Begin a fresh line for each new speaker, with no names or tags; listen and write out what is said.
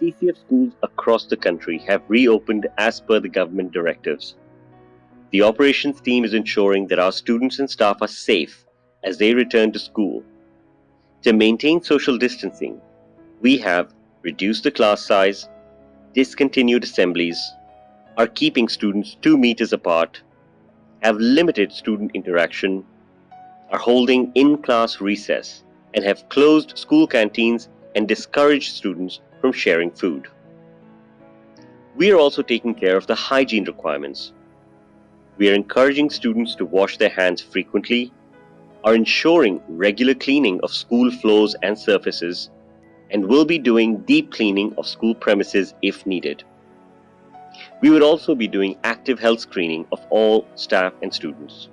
TCF schools across the country have reopened as per the government directives. The operations team is ensuring that our students and staff are safe as they return to school. To maintain social distancing, we have reduced the class size, discontinued assemblies, are keeping students two meters apart, have limited student interaction, are holding in-class recess, and have closed school canteens and discouraged students from sharing food. We are also taking care of the hygiene requirements. We are encouraging students to wash their hands frequently, are ensuring regular cleaning of school floors and surfaces, and will be doing deep cleaning of school premises if needed. We would also be doing active health screening of all staff and students.